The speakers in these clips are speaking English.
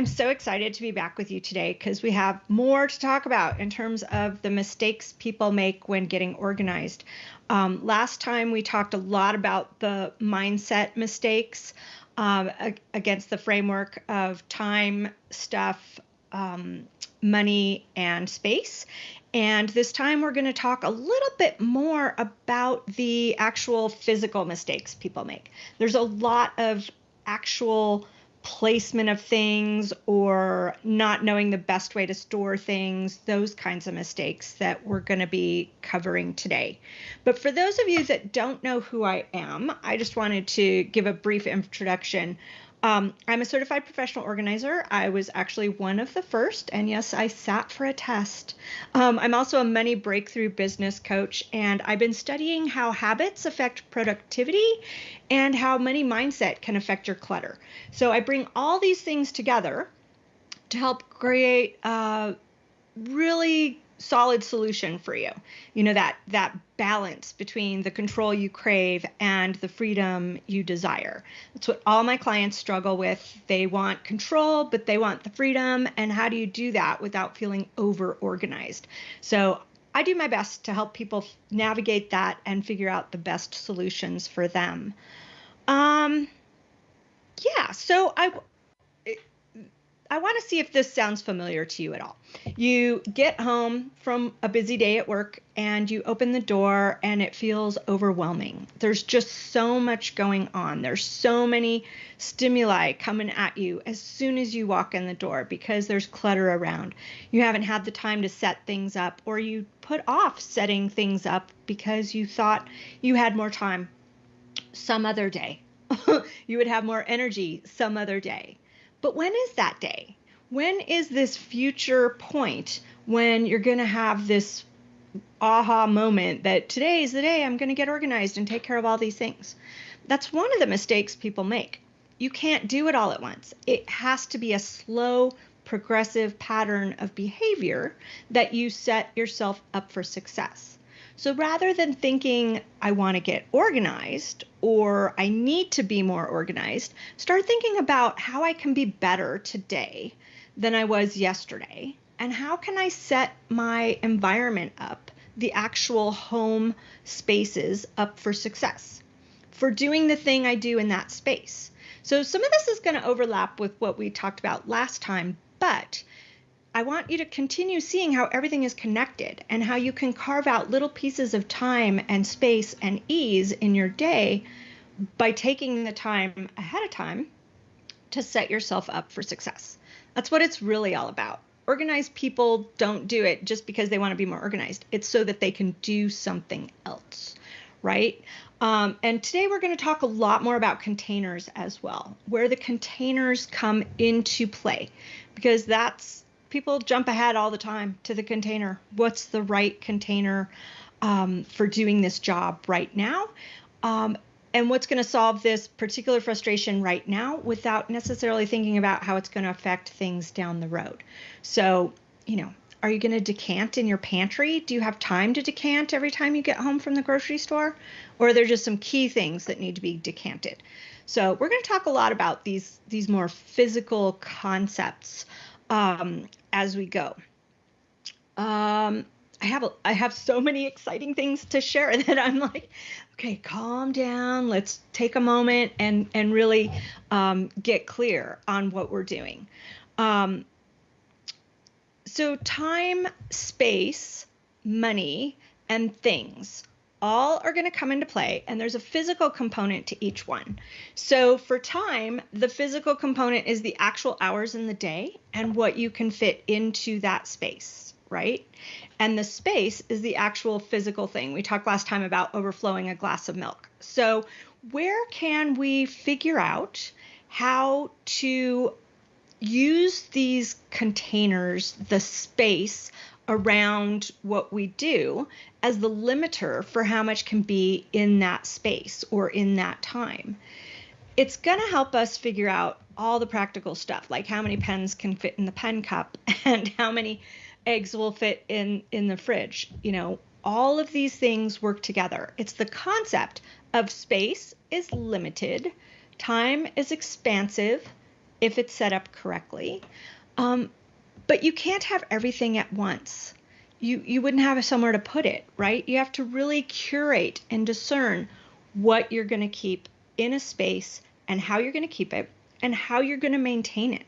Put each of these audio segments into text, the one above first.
I'm so excited to be back with you today because we have more to talk about in terms of the mistakes people make when getting organized. Um, last time we talked a lot about the mindset mistakes um, against the framework of time, stuff, um, money, and space. And this time we're going to talk a little bit more about the actual physical mistakes people make. There's a lot of actual placement of things or not knowing the best way to store things, those kinds of mistakes that we're going to be covering today. But for those of you that don't know who I am, I just wanted to give a brief introduction um, I'm a certified professional organizer. I was actually one of the first, and yes, I sat for a test. Um, I'm also a money breakthrough business coach, and I've been studying how habits affect productivity and how money mindset can affect your clutter. So I bring all these things together to help create a really solid solution for you. You know that that balance between the control you crave and the freedom you desire. That's what all my clients struggle with. They want control but they want the freedom. And how do you do that without feeling over organized so i do my best to help people navigate that and figure out the best solutions for them. Um yeah so i I want to see if this sounds familiar to you at all. You get home from a busy day at work and you open the door and it feels overwhelming. There's just so much going on. There's so many stimuli coming at you as soon as you walk in the door because there's clutter around. You haven't had the time to set things up or you put off setting things up because you thought you had more time some other day. you would have more energy some other day. But when is that day? When is this future point when you're going to have this aha moment that today is the day I'm going to get organized and take care of all these things? That's one of the mistakes people make. You can't do it all at once. It has to be a slow, progressive pattern of behavior that you set yourself up for success. So rather than thinking, I want to get organized or I need to be more organized, start thinking about how I can be better today than I was yesterday. And how can I set my environment up, the actual home spaces up for success, for doing the thing I do in that space? So, some of this is going to overlap with what we talked about last time, but I want you to continue seeing how everything is connected and how you can carve out little pieces of time and space and ease in your day by taking the time ahead of time to set yourself up for success. That's what it's really all about. Organized people don't do it just because they want to be more organized, it's so that they can do something else, right? Um, and today we're going to talk a lot more about containers as well, where the containers come into play, because that's people jump ahead all the time to the container. What's the right container um, for doing this job right now? Um, and what's going to solve this particular frustration right now without necessarily thinking about how it's going to affect things down the road. So, you know, are you going to decant in your pantry? Do you have time to decant every time you get home from the grocery store? Or are there just some key things that need to be decanted? So, we're going to talk a lot about these these more physical concepts um, as we go. Um, I have a, I have so many exciting things to share that I'm like, okay, calm down. Let's take a moment and and really um, get clear on what we're doing. Um, so time, space, money, and things all are going to come into play, and there's a physical component to each one. So, for time, the physical component is the actual hours in the day and what you can fit into that space, right? And the space is the actual physical thing. We talked last time about overflowing a glass of milk. So, where can we figure out how to use these containers, the space around what we do as the limiter for how much can be in that space or in that time. It's going to help us figure out all the practical stuff, like how many pens can fit in the pen cup and how many eggs will fit in in the fridge. You know, all of these things work together. It's the concept of space is limited, time is expansive, if it's set up correctly. Um, but you can't have everything at once. You, you wouldn't have somewhere to put it, right? You have to really curate and discern what you're going to keep in a space and how you're going to keep it and how you're going to maintain it.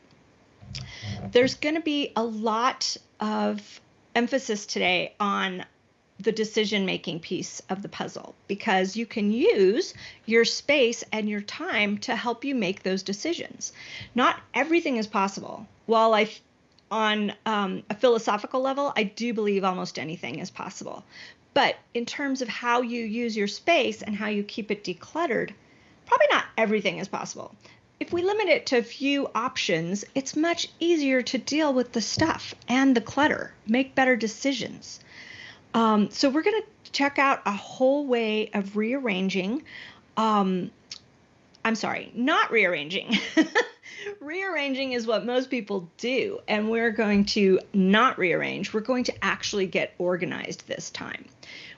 There's going to be a lot of emphasis today on the decision making piece of the puzzle because you can use your space and your time to help you make those decisions. Not everything is possible. While I, on um, a philosophical level, I do believe almost anything is possible. But in terms of how you use your space and how you keep it decluttered, probably not everything is possible. If we limit it to a few options, it's much easier to deal with the stuff and the clutter, make better decisions. Um, so we're going to check out a whole way of rearranging. Um, I'm sorry, not rearranging. rearranging is what most people do, and we're going to not rearrange. We're going to actually get organized this time.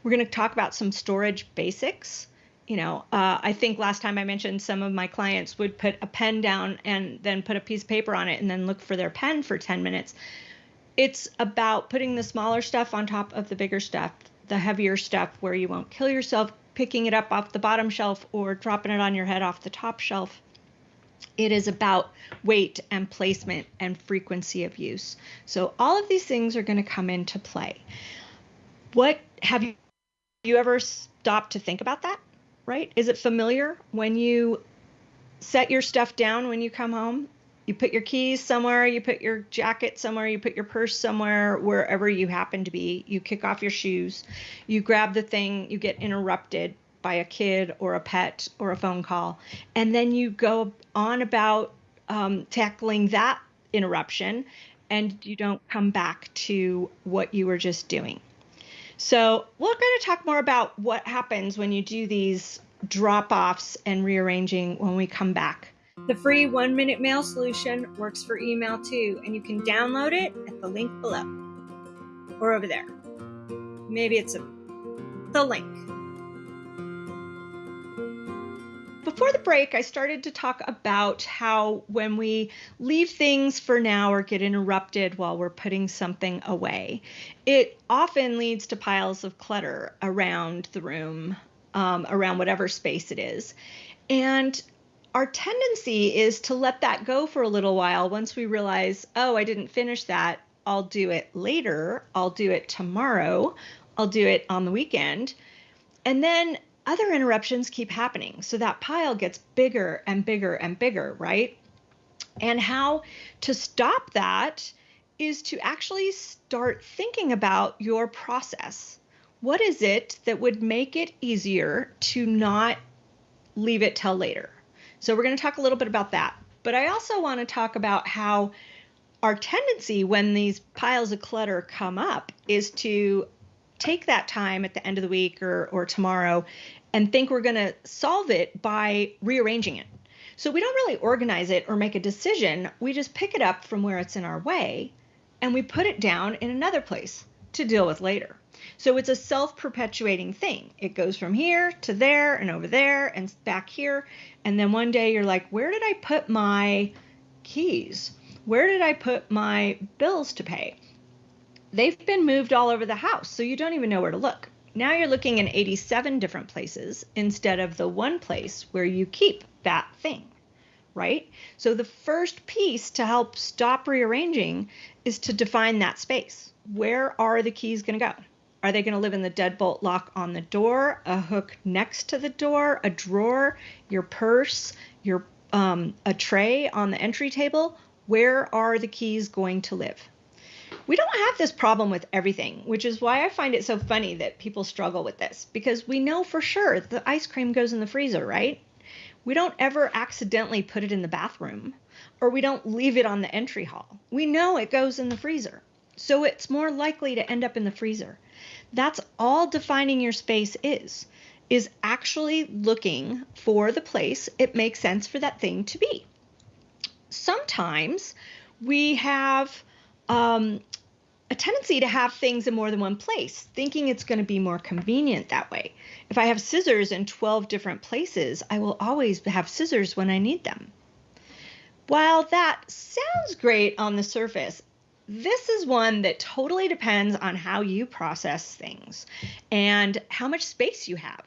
We're going to talk about some storage basics. You know, uh, I think last time I mentioned some of my clients would put a pen down and then put a piece of paper on it and then look for their pen for 10 minutes it's about putting the smaller stuff on top of the bigger stuff, the heavier stuff where you won't kill yourself picking it up off the bottom shelf or dropping it on your head off the top shelf. It is about weight and placement and frequency of use. So all of these things are going to come into play. What have you you ever stopped to think about that? Right? Is it familiar when you set your stuff down when you come home you put your keys somewhere, you put your jacket somewhere, you put your purse somewhere, wherever you happen to be. You kick off your shoes, you grab the thing, you get interrupted by a kid or a pet or a phone call, and then you go on about um, tackling that interruption and you don't come back to what you were just doing. So, we're going to talk more about what happens when you do these drop offs and rearranging when we come back. The free one minute mail solution works for email too, and you can download it at the link below or over there. Maybe it's a, the link. Before the break, I started to talk about how when we leave things for now or get interrupted while we're putting something away, it often leads to piles of clutter around the room, um, around whatever space it is. And our tendency is to let that go for a little while once we realize, oh, I didn't finish that. I'll do it later. I'll do it tomorrow. I'll do it on the weekend. And then other interruptions keep happening. So that pile gets bigger and bigger and bigger, right? And how to stop that is to actually start thinking about your process. What is it that would make it easier to not leave it till later? So we're going to talk a little bit about that. But I also want to talk about how our tendency when these piles of clutter come up is to take that time at the end of the week or, or tomorrow and think we're going to solve it by rearranging it. So we don't really organize it or make a decision. We just pick it up from where it's in our way and we put it down in another place to deal with later. So it's a self perpetuating thing. It goes from here to there and over there and back here. And then one day you're like, where did I put my keys? Where did I put my bills to pay? They've been moved all over the house, so you don't even know where to look. Now you're looking in 87 different places instead of the one place where you keep that thing, right? So the first piece to help stop rearranging is to define that space. Where are the keys going to go? Are they going to live in the deadbolt lock on the door, a hook next to the door, a drawer, your purse, your um, a tray on the entry table? Where are the keys going to live? We don't have this problem with everything, which is why I find it so funny that people struggle with this because we know for sure the ice cream goes in the freezer, right? We don't ever accidentally put it in the bathroom or we don't leave it on the entry hall. We know it goes in the freezer. So it's more likely to end up in the freezer. That's all defining your space is is actually looking for the place it makes sense for that thing to be. Sometimes we have um, a tendency to have things in more than one place, thinking it's going to be more convenient that way. If I have scissors in 12 different places, I will always have scissors when I need them. While that sounds great on the surface, this is one that totally depends on how you process things and how much space you have.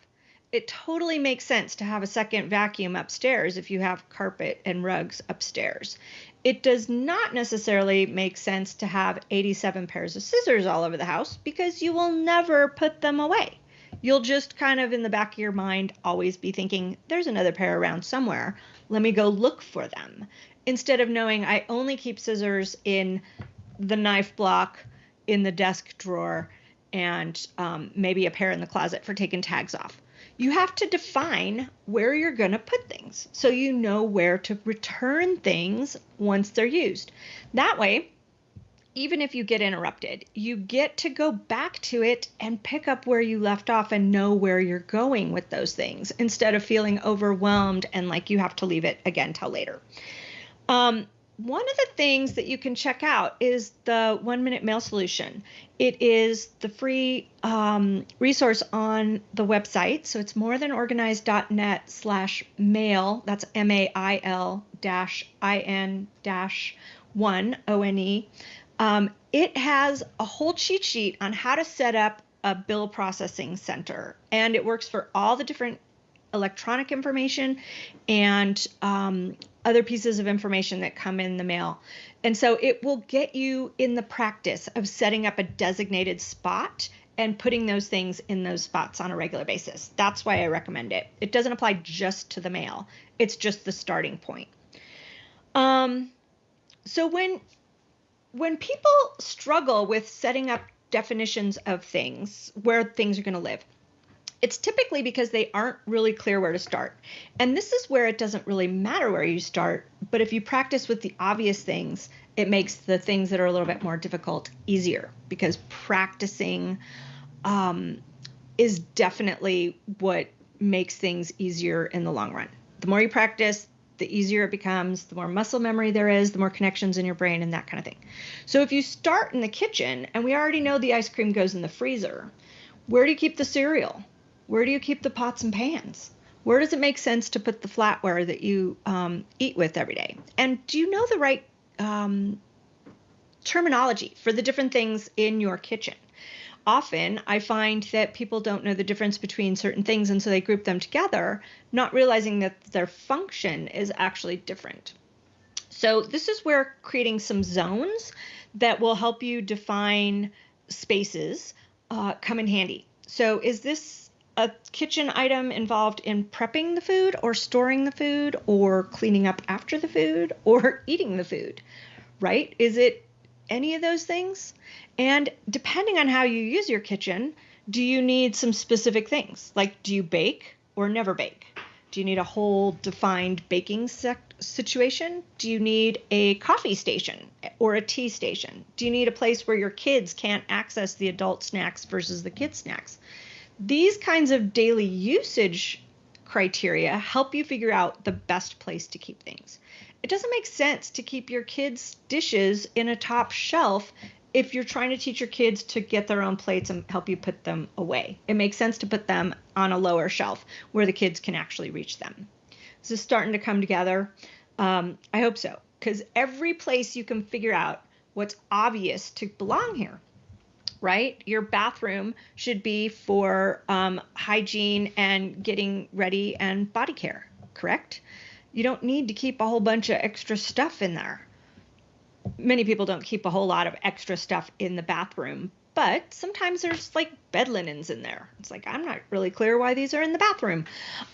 It totally makes sense to have a second vacuum upstairs if you have carpet and rugs upstairs. It does not necessarily make sense to have 87 pairs of scissors all over the house because you will never put them away. You'll just kind of in the back of your mind always be thinking, there's another pair around somewhere. Let me go look for them. Instead of knowing I only keep scissors in the knife block in the desk drawer and um, maybe a pair in the closet for taking tags off. You have to define where you're going to put things so you know where to return things once they're used. That way, even if you get interrupted, you get to go back to it and pick up where you left off and know where you're going with those things instead of feeling overwhelmed and like you have to leave it again till later. Um, one of the things that you can check out is the one minute mail solution. It is the free um, resource on the website. So it's morethanorganized.net slash mail. That's M A I L dash I N dash one O N E. Um, it has a whole cheat sheet on how to set up a bill processing center, and it works for all the different electronic information and um, other pieces of information that come in the mail. And so it will get you in the practice of setting up a designated spot and putting those things in those spots on a regular basis. That's why I recommend it. It doesn't apply just to the mail, it's just the starting point. Um, so when when people struggle with setting up definitions of things, where things are going to live, it's typically because they aren't really clear where to start. And this is where it doesn't really matter where you start, but if you practice with the obvious things, it makes the things that are a little bit more difficult easier because practicing um, is definitely what makes things easier in the long run. The more you practice, the easier it becomes, the more muscle memory there is, the more connections in your brain, and that kind of thing. So if you start in the kitchen, and we already know the ice cream goes in the freezer, where do you keep the cereal? Where do you keep the pots and pans? Where does it make sense to put the flatware that you um, eat with every day? And do you know the right um, terminology for the different things in your kitchen? Often I find that people don't know the difference between certain things and so they group them together, not realizing that their function is actually different. So, this is where creating some zones that will help you define spaces uh, come in handy. So, is this a kitchen item involved in prepping the food or storing the food or cleaning up after the food or eating the food, right? Is it any of those things? And depending on how you use your kitchen, do you need some specific things? Like, do you bake or never bake? Do you need a whole defined baking situation? Do you need a coffee station or a tea station? Do you need a place where your kids can't access the adult snacks versus the kid snacks? These kinds of daily usage criteria help you figure out the best place to keep things. It doesn't make sense to keep your kids' dishes in a top shelf if you're trying to teach your kids to get their own plates and help you put them away. It makes sense to put them on a lower shelf where the kids can actually reach them. This is starting to come together. Um, I hope so, because every place you can figure out what's obvious to belong here right? Your bathroom should be for um, hygiene and getting ready and body care, correct? You don't need to keep a whole bunch of extra stuff in there. Many people don't keep a whole lot of extra stuff in the bathroom, but sometimes there's like bed linens in there. It's like, I'm not really clear why these are in the bathroom.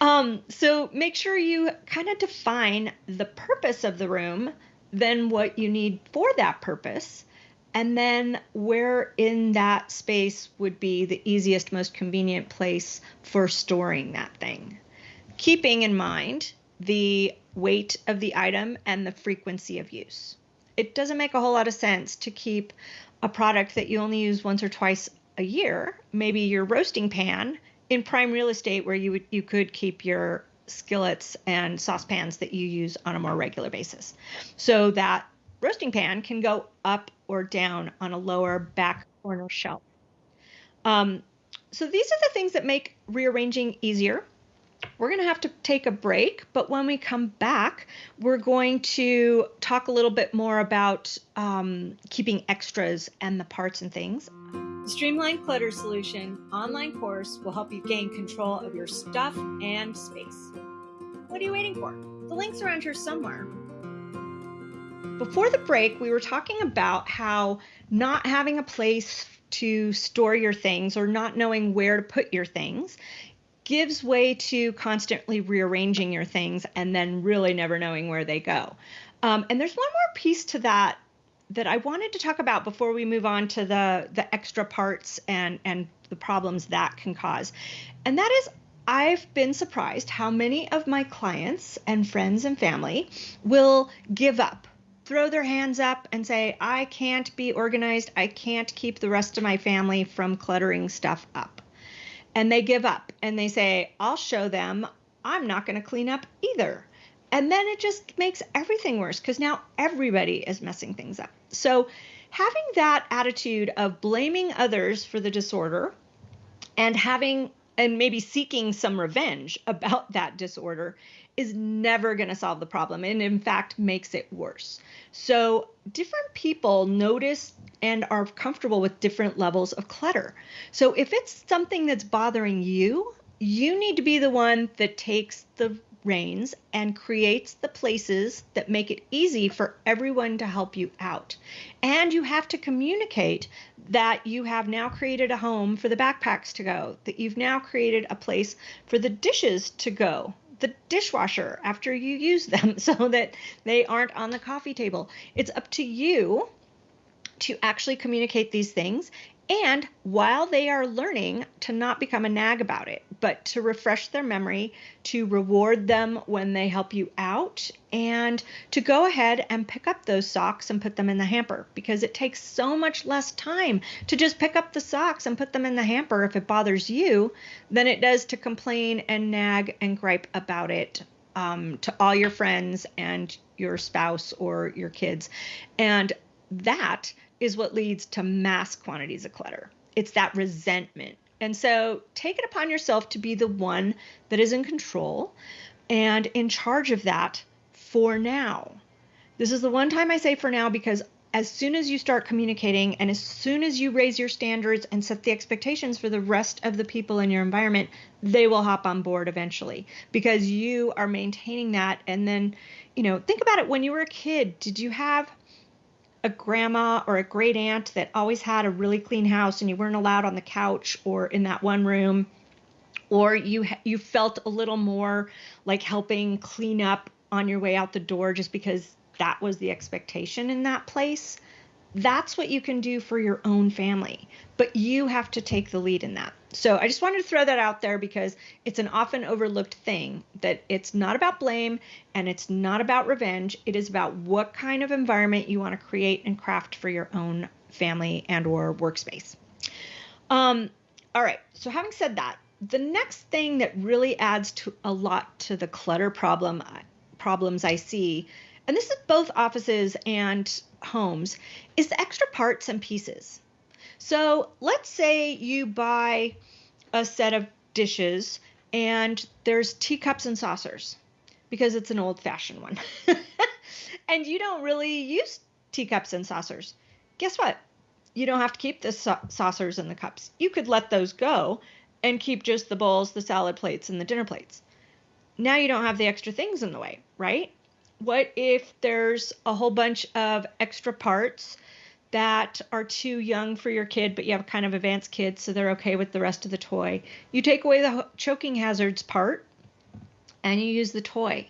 Um, so make sure you kind of define the purpose of the room, then what you need for that purpose and then where in that space would be the easiest, most convenient place for storing that thing. Keeping in mind the weight of the item and the frequency of use. It doesn't make a whole lot of sense to keep a product that you only use once or twice a year, maybe your roasting pan, in prime real estate where you would you could keep your skillets and saucepans that you use on a more regular basis. So that roasting pan can go up or down on a lower back corner shelf. Um, so these are the things that make rearranging easier. we're going to have to take a break, but when we come back, we're going to talk a little bit more about um, keeping extras and the parts and things. The Streamline Clutter Solution online course will help you gain control of your stuff and space. What are you waiting for? The link's around here somewhere. Before the break, we were talking about how not having a place to store your things or not knowing where to put your things gives way to constantly rearranging your things and then really never knowing where they go. Um, and there's one more piece to that that I wanted to talk about before we move on to the the extra parts and and the problems that can cause. And that is I've been surprised how many of my clients and friends and family will give up, throw their hands up and say, I can't be organized. I can't keep the rest of my family from cluttering stuff up and they give up and they say, I'll show them I'm not going to clean up either. And then it just makes everything worse because now everybody is messing things up. So, having that attitude of blaming others for the disorder and having and maybe seeking some revenge about that disorder is never going to solve the problem and in fact makes it worse. So, different people notice and are comfortable with different levels of clutter. So, if it's something that's bothering you, you need to be the one that takes the reins and creates the places that make it easy for everyone to help you out. And you have to communicate that you have now created a home for the backpacks to go, that you've now created a place for the dishes to go the dishwasher after you use them so that they aren't on the coffee table. It's up to you to actually communicate these things and while they are learning to not become a nag about it, but to refresh their memory, to reward them when they help you out, and to go ahead and pick up those socks and put them in the hamper because it takes so much less time to just pick up the socks and put them in the hamper if it bothers you than it does to complain and nag and gripe about it um, to all your friends and your spouse or your kids. And that is what leads to mass quantities of clutter. It's that resentment. And so take it upon yourself to be the one that is in control and in charge of that for now. This is the one time I say for now because as soon as you start communicating and as soon as you raise your standards and set the expectations for the rest of the people in your environment, they will hop on board eventually because you are maintaining that. And then, you know, think about it when you were a kid, did you have a grandma or a great aunt that always had a really clean house and you weren't allowed on the couch or in that one room or you you felt a little more like helping clean up on your way out the door just because that was the expectation in that place that's what you can do for your own family. But you have to take the lead in that so I just wanted to throw that out there because it's an often overlooked thing that it's not about blame and it's not about revenge. It is about what kind of environment you want to create and craft for your own family and or workspace. Um, all right. So having said that, the next thing that really adds to a lot to the clutter problem problems I see, and this is both offices and homes, is the extra parts and pieces. So let's say you buy a set of dishes and there's teacups and saucers because it's an old fashioned one. and you don't really use teacups and saucers. Guess what? You don't have to keep the sa- saucers and the cups. You could let those go and keep just the bowls, the salad plates, and the dinner plates. Now you don't have the extra things in the way, right? What if there's a whole bunch of extra parts that are too young for your kid, but you have kind of advanced kids, so they're okay with the rest of the toy. You take away the choking hazards part and you use the toy.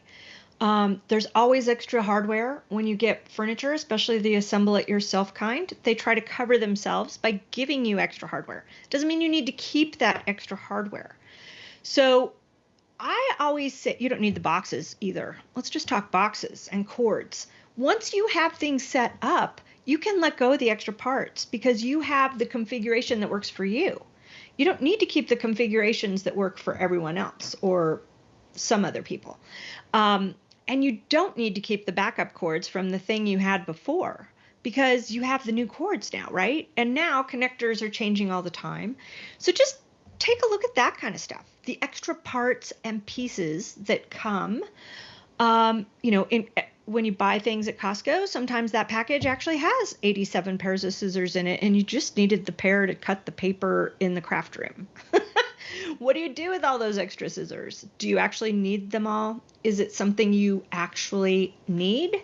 Um, there's always extra hardware when you get furniture, especially the assemble it yourself kind. They try to cover themselves by giving you extra hardware. Doesn't mean you need to keep that extra hardware. So I always say you don't need the boxes either. Let's just talk boxes and cords. Once you have things set up, you can let go of the extra parts because you have the configuration that works for you. You don't need to keep the configurations that work for everyone else or some other people. Um, and you don't need to keep the backup cords from the thing you had before because you have the new cords now, right? And now connectors are changing all the time. So just take a look at that kind of stuff. the extra parts and pieces that come, um, you know, in when you buy things at Costco, sometimes that package actually has 87 pairs of scissors in it, and you just needed the pair to cut the paper in the craft room. what do you do with all those extra scissors? Do you actually need them all? Is it something you actually need?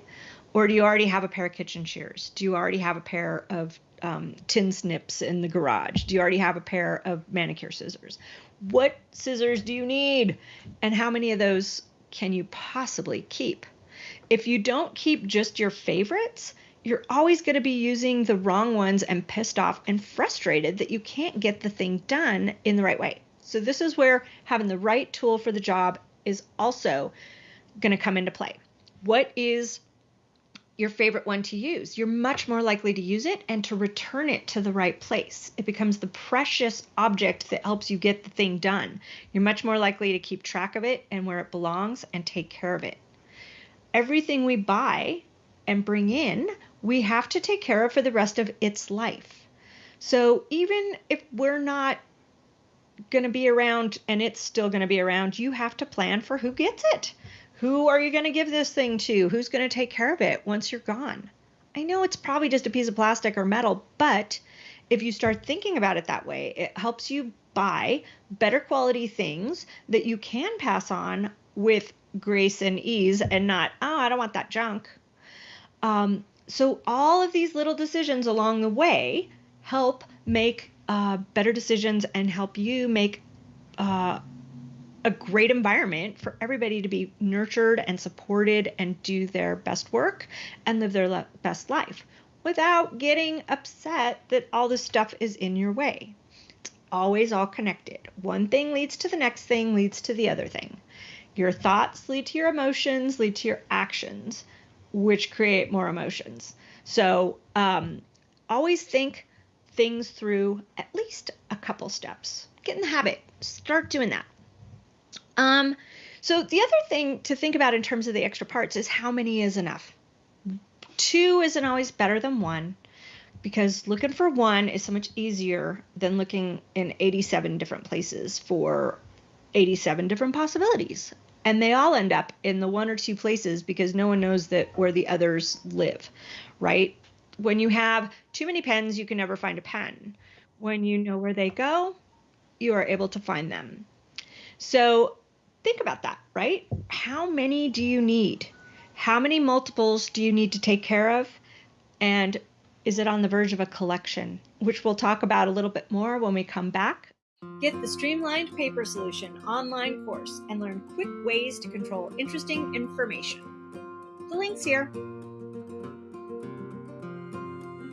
Or do you already have a pair of kitchen shears? Do you already have a pair of um, tin snips in the garage? Do you already have a pair of manicure scissors? What scissors do you need? And how many of those can you possibly keep? If you don't keep just your favorites, you're always going to be using the wrong ones and pissed off and frustrated that you can't get the thing done in the right way. So, this is where having the right tool for the job is also going to come into play. What is your favorite one to use? You're much more likely to use it and to return it to the right place. It becomes the precious object that helps you get the thing done. You're much more likely to keep track of it and where it belongs and take care of it. Everything we buy and bring in, we have to take care of for the rest of its life. So even if we're not going to be around and it's still going to be around, you have to plan for who gets it. Who are you going to give this thing to? Who's going to take care of it once you're gone? I know it's probably just a piece of plastic or metal, but if you start thinking about it that way, it helps you buy better quality things that you can pass on with grace and ease and not, oh, I don't want that junk. Um, so, all of these little decisions along the way help make uh, better decisions and help you make uh, a great environment for everybody to be nurtured and supported and do their best work and live their le- best life without getting upset that all this stuff is in your way. It's always all connected. One thing leads to the next thing, leads to the other thing. Your thoughts lead to your emotions, lead to your actions, which create more emotions. So um, always think things through at least a couple steps. Get in the habit, start doing that. Um, so the other thing to think about in terms of the extra parts is how many is enough. Two isn't always better than one because looking for one is so much easier than looking in 87 different places for 87 different possibilities. And they all end up in the one or two places because no one knows that where the others live, right? When you have too many pens, you can never find a pen. When you know where they go, you are able to find them. So think about that, right? How many do you need? How many multiples do you need to take care of? And is it on the verge of a collection, which we'll talk about a little bit more when we come back. Get the Streamlined Paper Solution online course and learn quick ways to control interesting information. The link's here.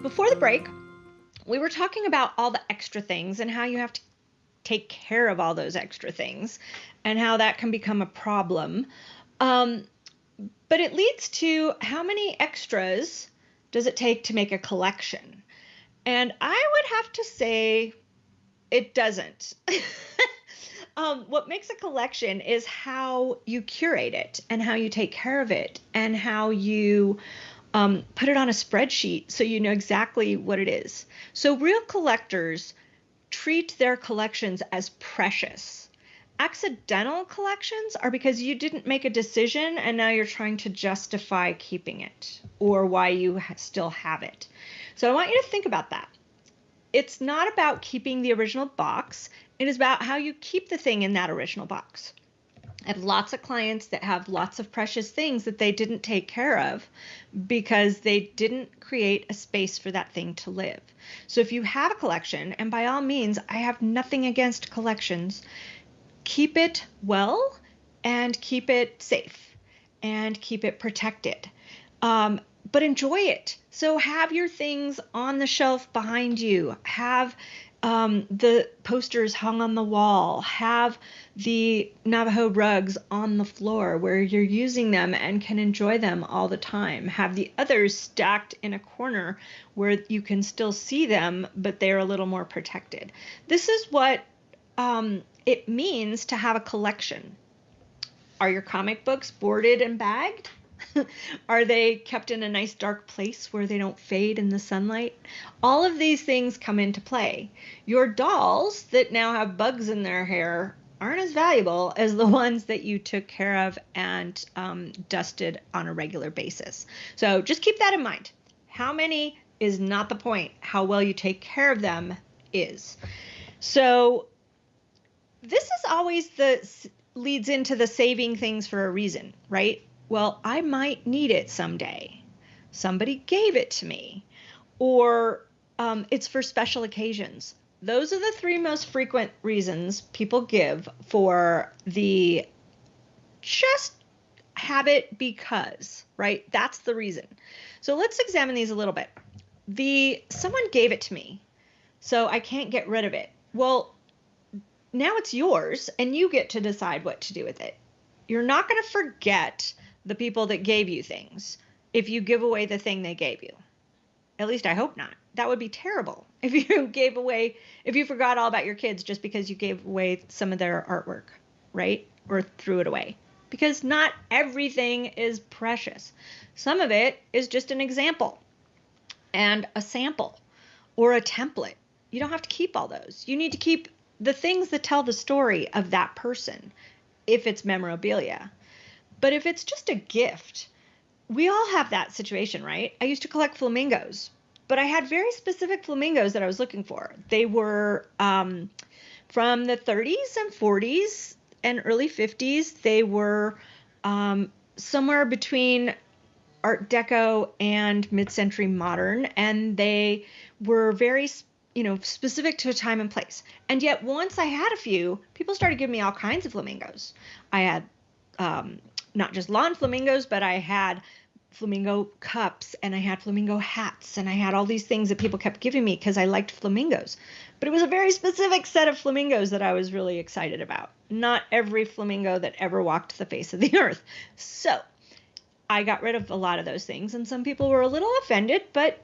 Before the break, we were talking about all the extra things and how you have to take care of all those extra things and how that can become a problem. Um, but it leads to how many extras does it take to make a collection? And I would have to say it doesn't. um, what makes a collection is how you curate it and how you take care of it and how you um, put it on a spreadsheet so you know exactly what it is. So, real collectors treat their collections as precious. Accidental collections are because you didn't make a decision and now you're trying to justify keeping it or why you still have it. So I want you to think about that. It's not about keeping the original box, it is about how you keep the thing in that original box. I have lots of clients that have lots of precious things that they didn't take care of because they didn't create a space for that thing to live. So if you have a collection, and by all means, I have nothing against collections, keep it well and keep it safe and keep it protected. Um, but enjoy it. So have your things on the shelf behind you. Have um, the posters hung on the wall, have the Navajo rugs on the floor where you're using them and can enjoy them all the time. Have the others stacked in a corner where you can still see them, but they're a little more protected. This is what um, it means to have a collection. Are your comic books boarded and bagged? Are they kept in a nice dark place where they don't fade in the sunlight? All of these things come into play. Your dolls that now have bugs in their hair aren't as valuable as the ones that you took care of and um, dusted on a regular basis. So just keep that in mind. How many is not the point. How well you take care of them is. So this is always the leads into the saving things for a reason, right? Well, I might need it someday. Somebody gave it to me, or um, it's for special occasions. Those are the three most frequent reasons people give for the just have it because, right? That's the reason. So let's examine these a little bit. The someone gave it to me, so I can't get rid of it. Well, now it's yours and you get to decide what to do with it. You're not going to forget the people that gave you things if you give away the thing they gave you. At least I hope not. That would be terrible if you gave away, if you forgot all about your kids just because you gave away some of their artwork, right? Or threw it away. Because not everything is precious. Some of it is just an example and a sample or a template. You don't have to keep all those. You need to keep the things that tell the story of that person if it's memorabilia. But if it's just a gift, we all have that situation, right? I used to collect flamingos, but I had very specific flamingos that I was looking for. They were um, from the 30s and 40s and early 50s. They were um, somewhere between Art Deco and mid century modern, and they were very you know, specific to a time and place. And yet, once I had a few, people started giving me all kinds of flamingos. I had um, not just lawn flamingos, but I had flamingo cups and I had flamingo hats and I had all these things that people kept giving me because I liked flamingos. But it was a very specific set of flamingos that I was really excited about. Not every flamingo that ever walked the face of the earth. So I got rid of a lot of those things, and some people were a little offended, but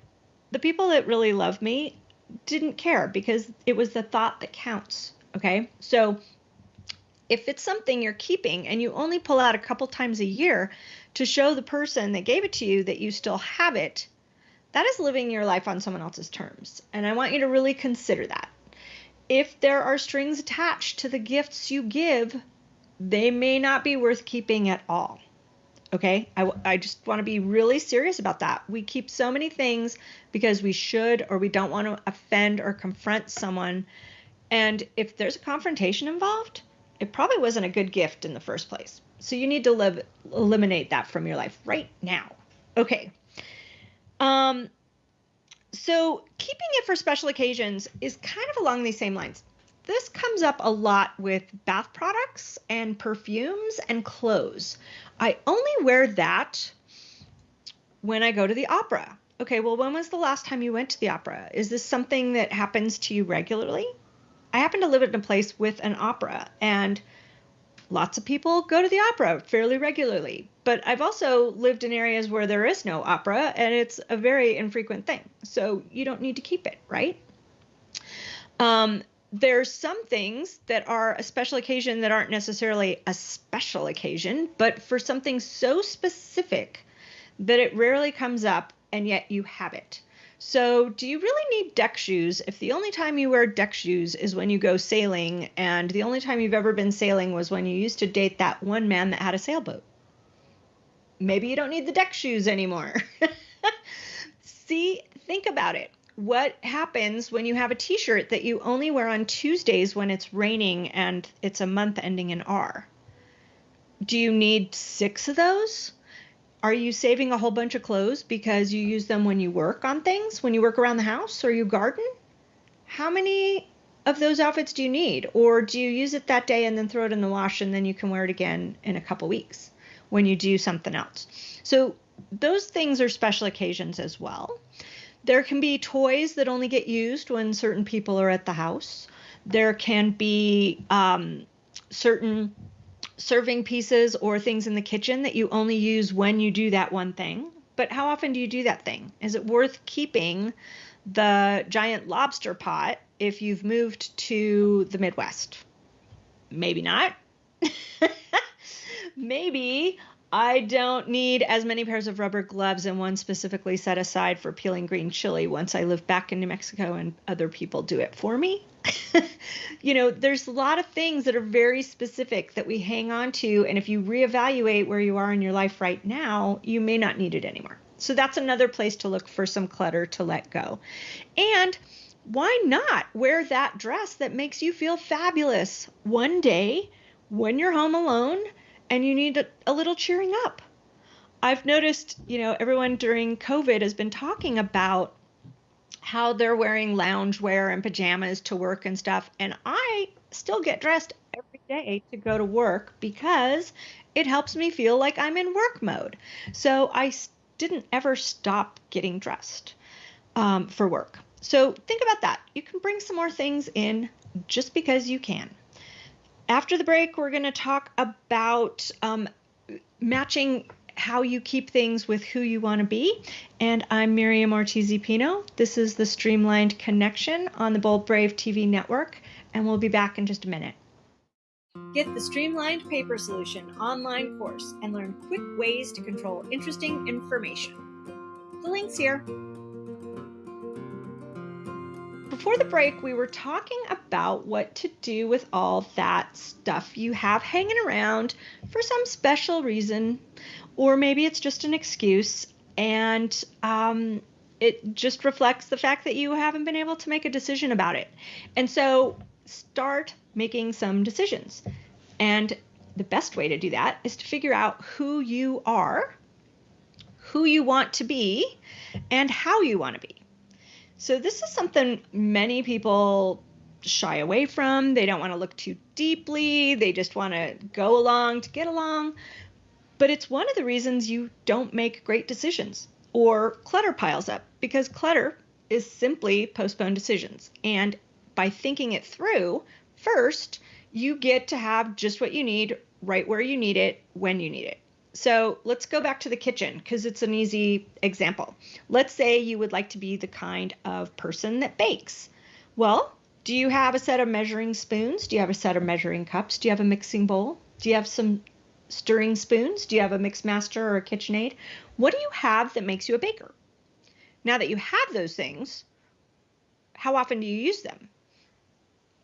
the people that really loved me didn't care because it was the thought that counts. Okay. So if it's something you're keeping and you only pull out a couple times a year to show the person that gave it to you that you still have it, that is living your life on someone else's terms. And I want you to really consider that. If there are strings attached to the gifts you give, they may not be worth keeping at all. Okay, I, I just want to be really serious about that. We keep so many things because we should or we don't want to offend or confront someone. And if there's a confrontation involved, it probably wasn't a good gift in the first place. So you need to live, eliminate that from your life right now. Okay. Um, so keeping it for special occasions is kind of along these same lines. This comes up a lot with bath products and perfumes and clothes. I only wear that when I go to the opera. Okay, well, when was the last time you went to the opera? Is this something that happens to you regularly? I happen to live in a place with an opera, and lots of people go to the opera fairly regularly. But I've also lived in areas where there is no opera, and it's a very infrequent thing. So you don't need to keep it, right? Um, there's some things that are a special occasion that aren't necessarily a special occasion, but for something so specific that it rarely comes up and yet you have it. So, do you really need deck shoes if the only time you wear deck shoes is when you go sailing and the only time you've ever been sailing was when you used to date that one man that had a sailboat? Maybe you don't need the deck shoes anymore. See, think about it what happens when you have a t-shirt that you only wear on Tuesdays when it's raining and it's a month ending in R? Do you need 6 of those? Are you saving a whole bunch of clothes because you use them when you work on things, when you work around the house or you garden? How many of those outfits do you need? Or do you use it that day and then throw it in the wash and then you can wear it again in a couple weeks when you do something else? So those things are special occasions as well. There can be toys that only get used when certain people are at the house. There can be um, certain serving pieces or things in the kitchen that you only use when you do that one thing. But how often do you do that thing? Is it worth keeping the giant lobster pot if you've moved to the Midwest? Maybe not. Maybe I don't need as many pairs of rubber gloves and one specifically set aside for peeling green chili once I live back in New Mexico and other people do it for me. you know, there's a lot of things that are very specific that we hang on to. And if you reevaluate where you are in your life right now, you may not need it anymore. So that's another place to look for some clutter to let go. And why not wear that dress that makes you feel fabulous one day when you're home alone and you need a, little cheering up? I've noticed, you know, everyone during COVID has been talking about how they're wearing loungewear and pajamas to work and stuff. And I still get dressed every day to go to work because it helps me feel like I'm in work mode. So I didn't ever stop getting dressed um, for work. So think about that. You can bring some more things in just because you can. After the break, we're going to talk about um, matching how you keep things with who you want to be. And I'm Miriam Ortiz Pino. This is the Streamlined Connection on the Bold Brave TV network, and we'll be back in just a minute. Get the Streamlined Paper Solution online course and learn quick ways to control interesting information. The link's here. Before the break, we were talking about what to do with all that stuff you have hanging around for some special reason, or maybe it's just an excuse and um, it just reflects the fact that you haven't been able to make a decision about it. And so start making some decisions. And the best way to do that is to figure out who you are, who you want to be, and how you want to be. So, this is something many people shy away from. They don't want to look too deeply, they just want to go along to get along. But it's one of the reasons you don't make great decisions or clutter piles up because clutter is simply postponed decisions. And by thinking it through, first, you get to have just what you need right where you need it when you need it. So let's go back to the kitchen because it's an easy example. Let's say you would like to be the kind of person that bakes. Well, do you have a set of measuring spoons? Do you have a set of measuring cups? Do you have a mixing bowl? Do you have some stirring spoons? Do you have a Mixmaster or a KitchenAid? What do you have that makes you a baker? Now that you have those things, how often do you use them?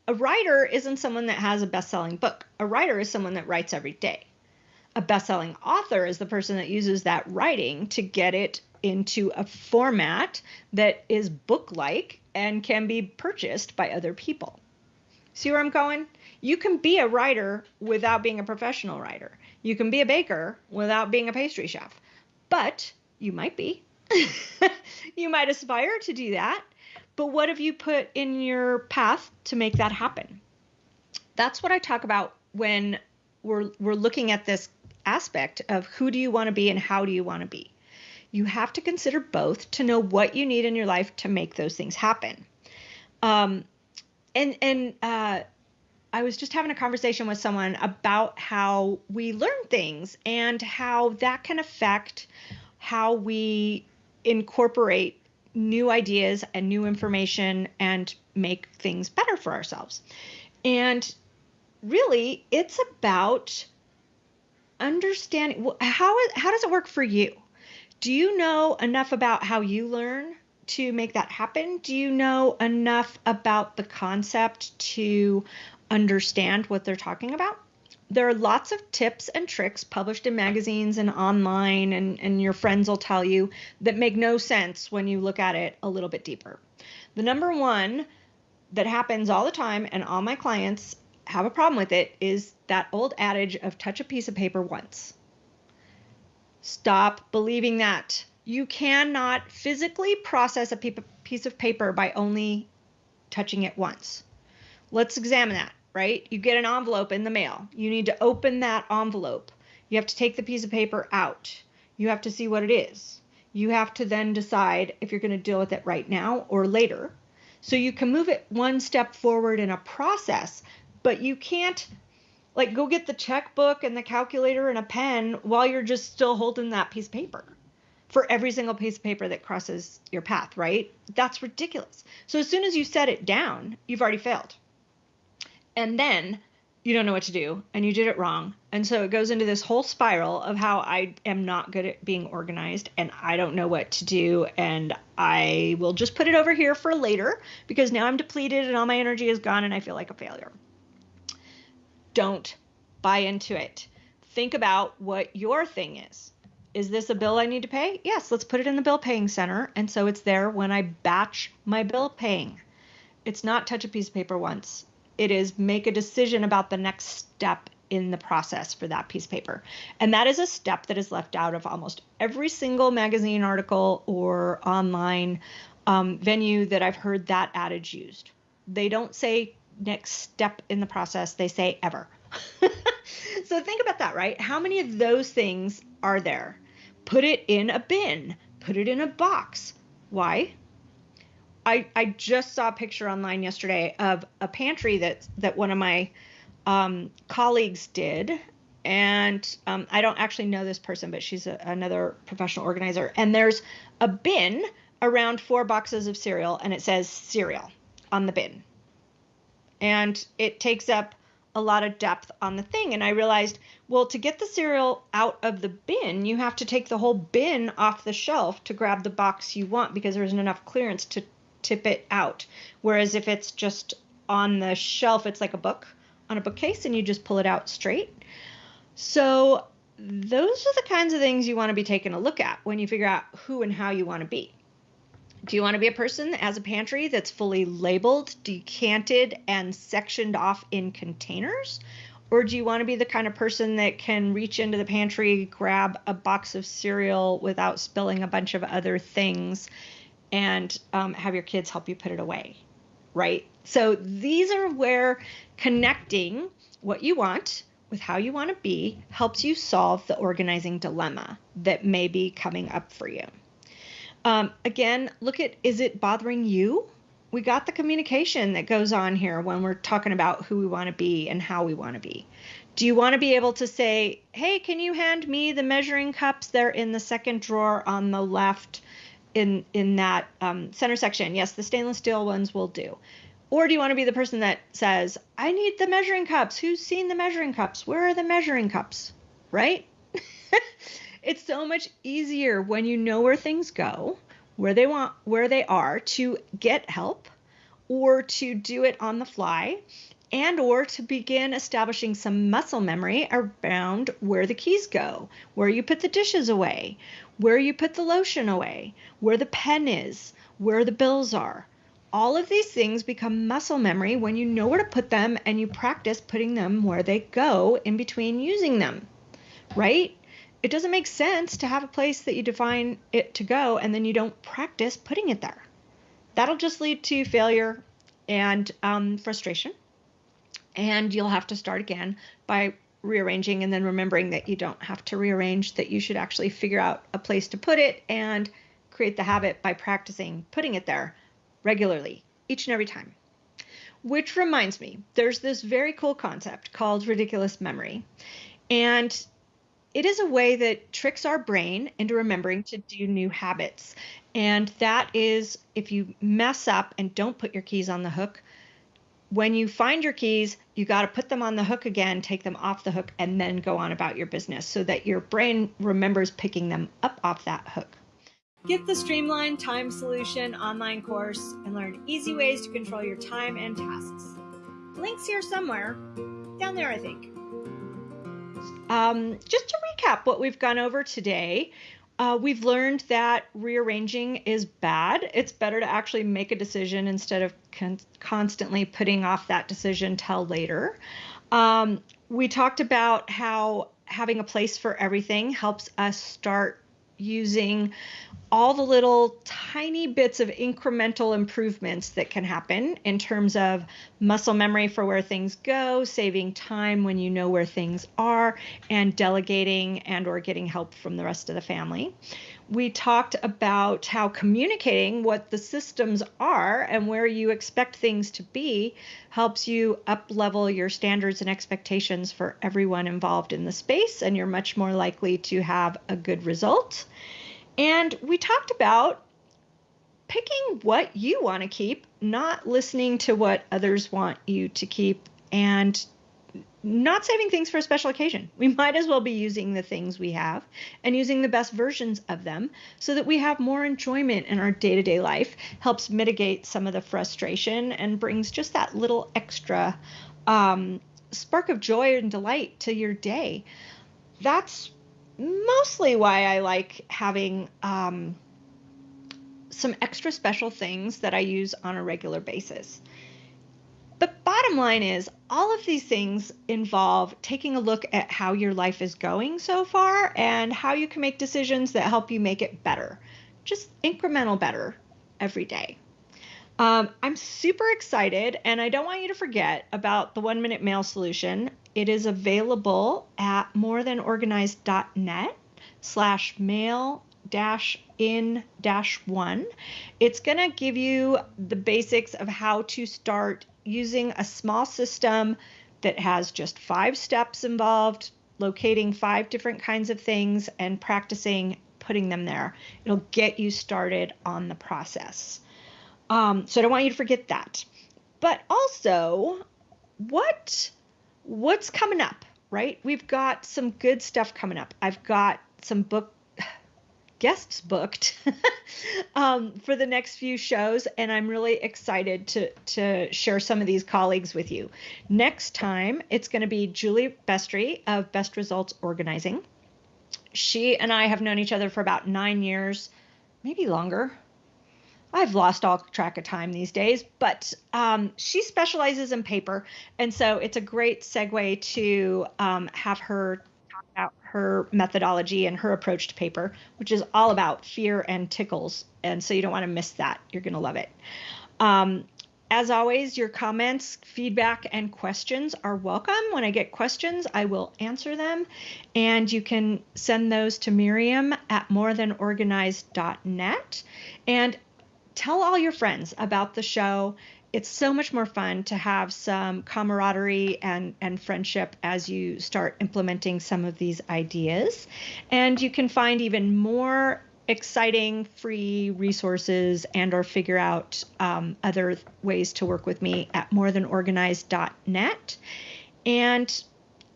A writer isn't someone that has a best selling book. A writer is someone that writes every day. A best selling author is the person that uses that writing to get it into a format that is book like and can be purchased by other people. See where I'm going? You can be a writer without being a professional writer. You can be a baker without being a pastry chef, but you might be. you might aspire to do that. But what have you put in your path to make that happen? That's what I talk about when we're we're looking at this aspect of who do you want to be and how do you want to be. You have to consider both to know what you need in your life to make those things happen. Um, and and uh, I was just having a conversation with someone about how we learn things and how that can affect how we incorporate new ideas and new information and make things better for ourselves. And really, it's about understanding how how does it work for you? Do you know enough about how you learn to make that happen? Do you know enough about the concept to understand what they're talking about? there are lots of tips and tricks published in magazines and online, and, and your friends will tell you that make no sense when you look at it a little bit deeper. The number one that happens all the time, and all my clients have a problem with it, is that old adage of touch a piece of paper once. Stop believing that. You cannot physically process a piece of paper by only touching it once. Let's examine that right? You get an envelope in the mail. You need to open that envelope. You have to take the piece of paper out. You have to see what it is. You have to then decide if you're going to deal with it right now or later. So you can move it one step forward in a process, but you can't like go get the checkbook and the calculator and a pen while you're just still holding that piece of paper for every single piece of paper that crosses your path, right? That's ridiculous. So as soon as you set it down, you've already failed. And then you don't know what to do and you did it wrong. And so it goes into this whole spiral of how I am not good at being organized and I don't know what to do. And I will just put it over here for later because now I'm depleted and all my energy is gone and I feel like a failure. Don't buy into it. Think about what your thing is. Is this a bill I need to pay? Yes, let's put it in the bill paying center. And so it's there when I batch my bill paying. It's not touch a piece of paper once it is make a decision about the next step in the process for that piece of paper. And that is a step that is left out of almost every single magazine article or online um, venue that I've heard that adage used. They don't say next step in the process, they say ever. so think about that, right? How many of those things are there? Put it in a bin, put it in a box. Why? I, I just saw a picture online yesterday of a pantry that that one of my um, colleagues did, and um, I don't actually know this person, but she's a, another professional organizer. And there's a bin around four boxes of cereal, and it says cereal on the bin, and it takes up a lot of depth on the thing. And I realized, well, to get the cereal out of the bin, you have to take the whole bin off the shelf to grab the box you want because there isn't enough clearance to tip it out. Whereas if it's just on the shelf, it's like a book on a bookcase and you just pull it out straight. So those are the kinds of things you want to be taking a look at when you figure out who and how you want to be. Do you want to be a person that has a pantry that's fully labeled, decanted, and sectioned off in containers? Or do you want to be the kind of person that can reach into the pantry, grab a box of cereal without spilling a bunch of other things and um, have your kids help you put it away, right? So these are where connecting what you want with how you want to be helps you solve the organizing dilemma that may be coming up for you. Um, again, look at is it bothering you? We got the communication that goes on here when we're talking about who we want to be and how we want to be. Do you want to be able to say, hey, can you hand me the measuring cups? They're in the second drawer on the left in in that um, center section. Yes, the stainless steel ones will do. Or do you want to be the person that says, I need the measuring cups. Who's seen the measuring cups? Where are the measuring cups? Right? it's so much easier when you know where things go, where they want, where they are to get help or to do it on the fly and or to begin establishing some muscle memory around where the keys go, where you put the dishes away, where you put the lotion away, where the pen is, where the bills are. All of these things become muscle memory when you know where to put them and you practice putting them where they go in between using them, right? It doesn't make sense to have a place that you define it to go and then you don't practice putting it there. That'll just lead to failure and um, frustration. And you'll have to start again by rearranging and then remembering that you don't have to rearrange, that you should actually figure out a place to put it and create the habit by practicing putting it there regularly, each and every time. Which reminds me, there's this very cool concept called ridiculous memory. And it is a way that tricks our brain into remembering to do new habits. And that is if you mess up and don't put your keys on the hook, when you find your keys, you got to put them on the hook again, take them off the hook, and then go on about your business so that your brain remembers picking them up off that hook. Get the Streamline Time Solution online course and learn easy ways to control your time and tasks. Links here somewhere, down there, I think. Um, just to recap what we've gone over today, uh, we've learned that rearranging is bad. It's better to actually make a decision instead of con- constantly putting off that decision till later. Um, we talked about how having a place for everything helps us start using all the little tiny bits of incremental improvements that can happen in terms of muscle memory for where things go saving time when you know where things are and delegating and or getting help from the rest of the family we talked about how communicating what the systems are and where you expect things to be helps you up level your standards and expectations for everyone involved in the space, and you're much more likely to have a good result. And we talked about picking what you want to keep, not listening to what others want you to keep, and not saving things for a special occasion. We might as well be using the things we have and using the best versions of them so that we have more enjoyment in our day to day life, helps mitigate some of the frustration, and brings just that little extra um, spark of joy and delight to your day. That's mostly why I like having um, some extra special things that I use on a regular basis. Bottom line is, all of these things involve taking a look at how your life is going so far and how you can make decisions that help you make it better, just incremental better every day. Um, I'm super excited, and I don't want you to forget about the one minute mail solution. It is available at morethanorganized.net slash mail dash in dash one. It's going to give you the basics of how to start using a small system that has just five steps involved, locating five different kinds of things and practicing putting them there. It'll get you started on the process. Um, so I don't want you to forget that. But also, what what's coming up, right? We've got some good stuff coming up. I've got some book guests booked um, for the next few shows, and I'm really excited to to share some of these colleagues with you. Next time, it's going to be Julie Bestry of Best Results Organizing. She and I have known each other for about nine years, maybe longer. I've lost all track of time these days, but um, she specializes in paper, and so it's a great segue to um, have her about her methodology and her approach to paper, which is all about fear and tickles. And so you don't want to miss that. You're going to love it. Um, as always, your comments, feedback, and questions are welcome. When I get questions, I will answer them. And you can send those to Miriam at morethanorganized.net. And tell all your friends about the show it's so much more fun to have some camaraderie and, and friendship as you start implementing some of these ideas. And you can find even more exciting free resources and or figure out um, other ways to work with me at morethanorganized.net and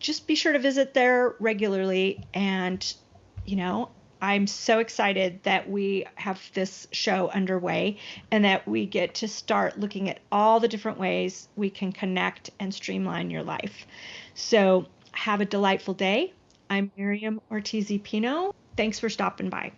just be sure to visit there regularly and you know I'm so excited that we have this show underway and that we get to start looking at all the different ways we can connect and streamline your life. So, have a delightful day. I'm Miriam Ortiz Pino. Thanks for stopping by.